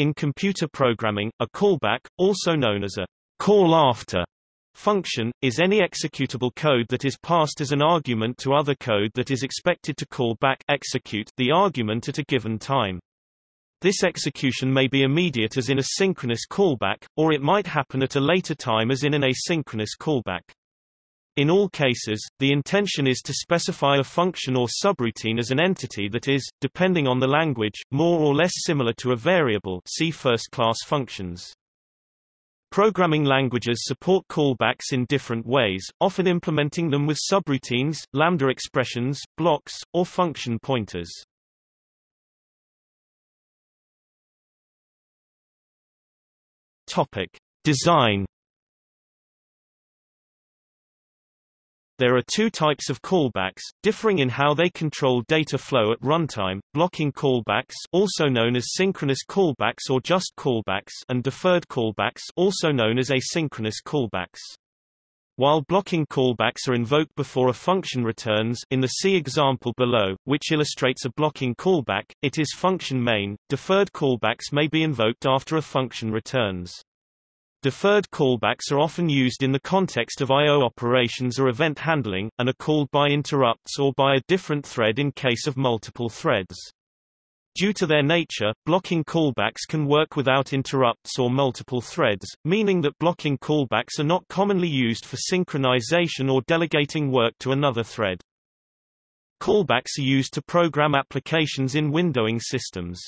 In computer programming, a callback, also known as a call after function, is any executable code that is passed as an argument to other code that is expected to call back execute the argument at a given time. This execution may be immediate as in a synchronous callback, or it might happen at a later time as in an asynchronous callback. In all cases, the intention is to specify a function or subroutine as an entity that is, depending on the language, more or less similar to a variable see first-class functions. Programming languages support callbacks in different ways, often implementing them with subroutines, lambda expressions, blocks, or function pointers. Topic: Design. There are two types of callbacks, differing in how they control data flow at runtime, blocking callbacks also known as synchronous callbacks or just callbacks and deferred callbacks also known as asynchronous callbacks. While blocking callbacks are invoked before a function returns in the C example below, which illustrates a blocking callback, it is function main. Deferred callbacks may be invoked after a function returns. Deferred callbacks are often used in the context of I.O. operations or event handling, and are called by interrupts or by a different thread in case of multiple threads. Due to their nature, blocking callbacks can work without interrupts or multiple threads, meaning that blocking callbacks are not commonly used for synchronization or delegating work to another thread. Callbacks are used to program applications in windowing systems.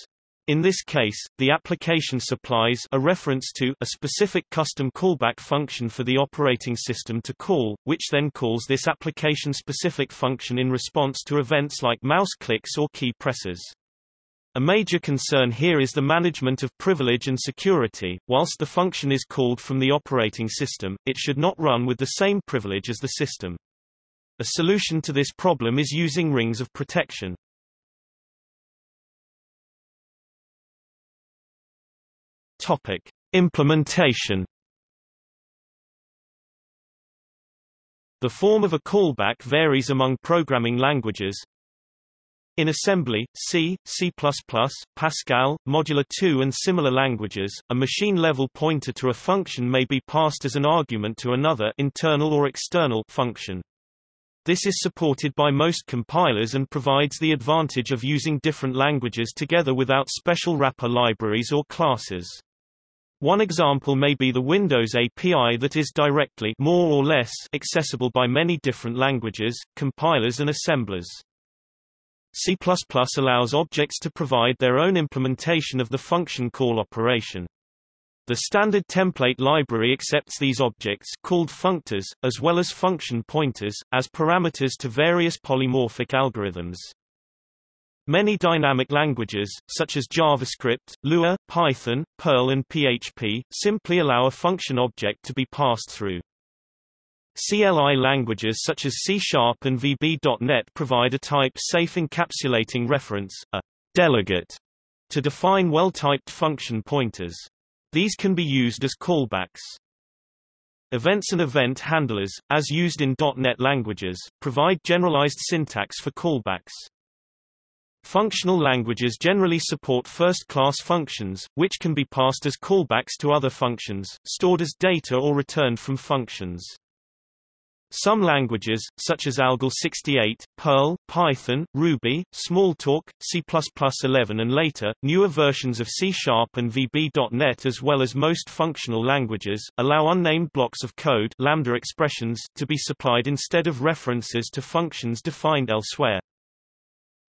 In this case, the application supplies a reference to a specific custom callback function for the operating system to call, which then calls this application-specific function in response to events like mouse clicks or key presses. A major concern here is the management of privilege and security. Whilst the function is called from the operating system, it should not run with the same privilege as the system. A solution to this problem is using rings of protection. Topic: Implementation The form of a callback varies among programming languages, in assembly, C, C++, Pascal, Modular 2 and similar languages, a machine-level pointer to a function may be passed as an argument to another internal or external function. This is supported by most compilers and provides the advantage of using different languages together without special wrapper libraries or classes. One example may be the Windows API that is directly more or less accessible by many different languages, compilers and assemblers. C++ allows objects to provide their own implementation of the function call operation. The standard template library accepts these objects called functors, as well as function pointers, as parameters to various polymorphic algorithms. Many dynamic languages, such as JavaScript, Lua, Python, Perl and PHP, simply allow a function object to be passed through. CLI languages such as C-Sharp and VB.NET provide a type-safe encapsulating reference, a delegate, to define well-typed function pointers. These can be used as callbacks. Events and event handlers, as used in .NET languages, provide generalized syntax for callbacks. Functional languages generally support first-class functions, which can be passed as callbacks to other functions, stored as data or returned from functions. Some languages, such as ALGOL 68, Perl, Python, Ruby, Smalltalk, C++11 and later, newer versions of C-Sharp and VB.NET as well as most functional languages, allow unnamed blocks of code lambda expressions to be supplied instead of references to functions defined elsewhere.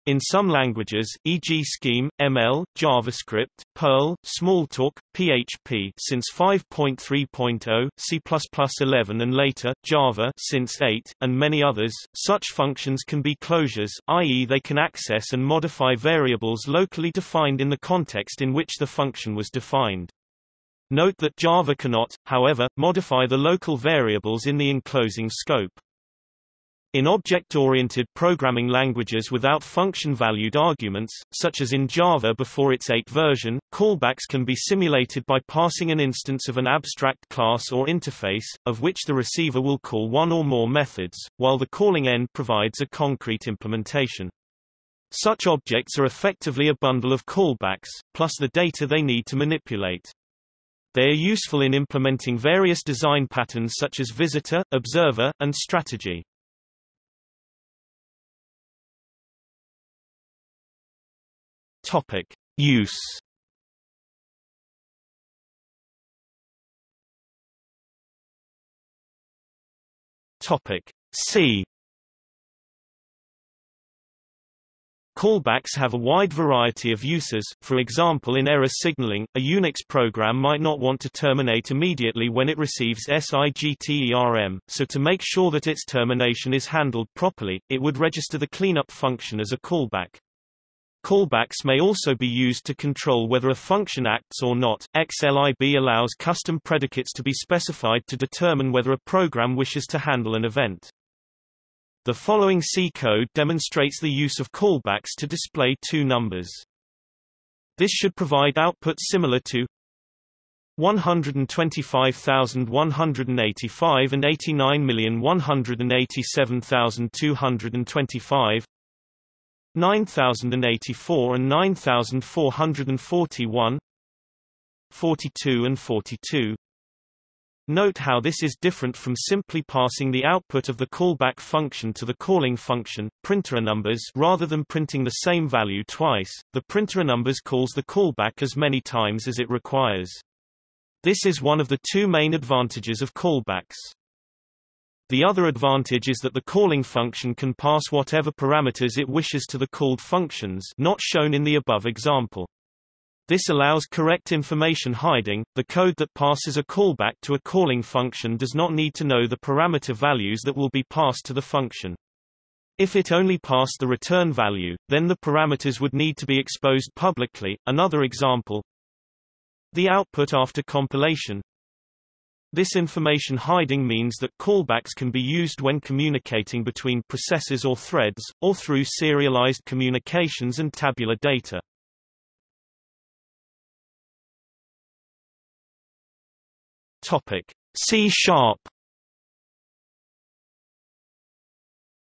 In some languages, e.g. Scheme, ML, JavaScript, Perl, Smalltalk, PHP since 5.3.0, C++11 and later, Java since 8, and many others, such functions can be closures, i.e. they can access and modify variables locally defined in the context in which the function was defined. Note that Java cannot, however, modify the local variables in the enclosing scope. In object-oriented programming languages without function-valued arguments, such as in Java before its 8 version, callbacks can be simulated by passing an instance of an abstract class or interface, of which the receiver will call one or more methods, while the calling end provides a concrete implementation. Such objects are effectively a bundle of callbacks, plus the data they need to manipulate. They are useful in implementing various design patterns such as visitor, observer, and strategy. Topic: Use. Topic: C. Callbacks have a wide variety of uses, for example in error signaling, a Unix program might not want to terminate immediately when it receives SIGTERM, so to make sure that its termination is handled properly, it would register the cleanup function as a callback. Callbacks may also be used to control whether a function acts or not. XLIB allows custom predicates to be specified to determine whether a program wishes to handle an event. The following C code demonstrates the use of callbacks to display two numbers. This should provide output similar to 125,185 and 89,187,225 9084 and 9441 42 and 42 Note how this is different from simply passing the output of the callback function to the calling function, printer numbers rather than printing the same value twice. The printer numbers calls the callback as many times as it requires. This is one of the two main advantages of callbacks. The other advantage is that the calling function can pass whatever parameters it wishes to the called functions not shown in the above example. This allows correct information hiding. The code that passes a callback to a calling function does not need to know the parameter values that will be passed to the function. If it only passed the return value, then the parameters would need to be exposed publicly. Another example. The output after compilation. This information hiding means that callbacks can be used when communicating between processes or threads, or through serialized communications and tabular data. Topic. C sharp.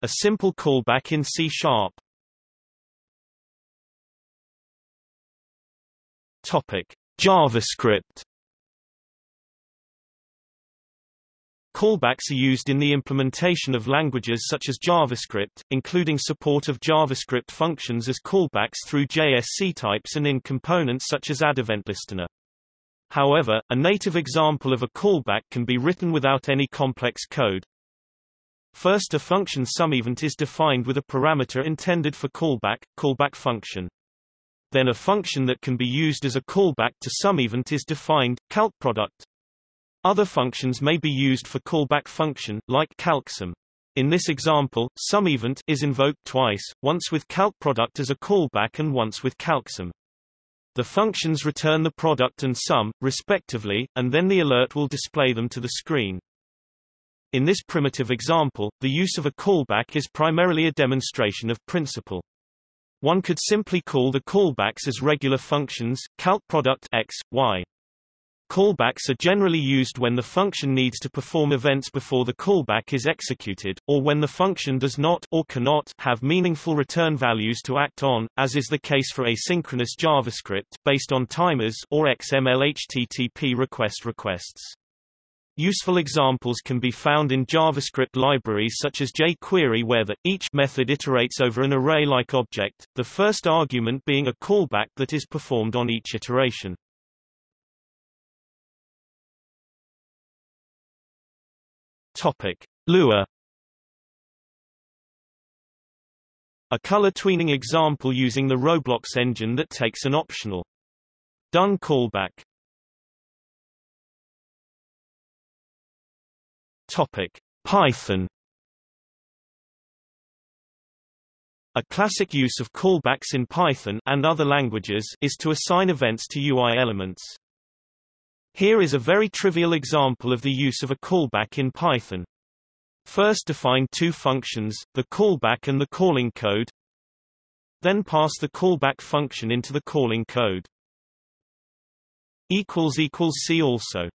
A simple callback in C sharp. Topic. JavaScript Callbacks are used in the implementation of languages such as JavaScript, including support of JavaScript functions as callbacks through JSC types and in components such as AddEventListener. However, a native example of a callback can be written without any complex code. First a function SumEvent is defined with a parameter intended for callback, callback function. Then a function that can be used as a callback to SumEvent is defined, calcProduct. Other functions may be used for callback function, like calcsum. In this example, SumEvent is invoked twice, once with calcProduct as a callback and once with calcsum. The functions return the product and sum, respectively, and then the alert will display them to the screen. In this primitive example, the use of a callback is primarily a demonstration of principle. One could simply call the callbacks as regular functions, calcProduct x, y. Callbacks are generally used when the function needs to perform events before the callback is executed, or when the function does not or cannot have meaningful return values to act on, as is the case for asynchronous JavaScript based on timers or XML HTTP request requests. Useful examples can be found in JavaScript libraries such as jQuery where the each method iterates over an array-like object, the first argument being a callback that is performed on each iteration. Topic: Lua. A color tweening example using the Roblox engine that takes an optional. Done callback. Topic: Python. A classic use of callbacks in Python and other languages is to assign events to UI elements. Here is a very trivial example of the use of a callback in Python. First define two functions, the callback and the calling code. Then pass the callback function into the calling code. See also